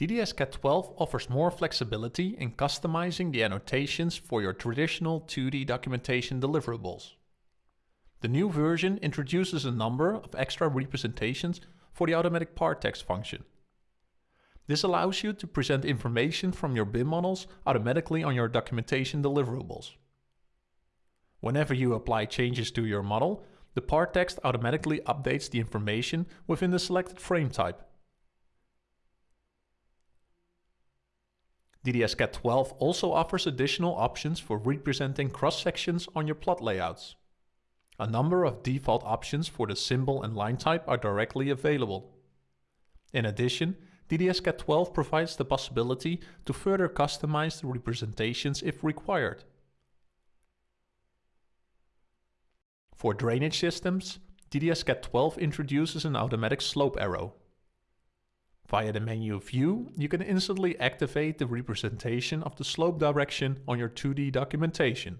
DDS-CAD 12 offers more flexibility in customizing the annotations for your traditional 2D documentation deliverables. The new version introduces a number of extra representations for the automatic part text function. This allows you to present information from your BIM models automatically on your documentation deliverables. Whenever you apply changes to your model, the part text automatically updates the information within the selected frame type. DDS-CAD 12 also offers additional options for representing cross-sections on your plot layouts. A number of default options for the symbol and line type are directly available. In addition, DDS-CAD 12 provides the possibility to further customize the representations if required. For drainage systems, DDS-CAD 12 introduces an automatic slope arrow. Via the menu View, you can instantly activate the representation of the slope direction on your 2D documentation.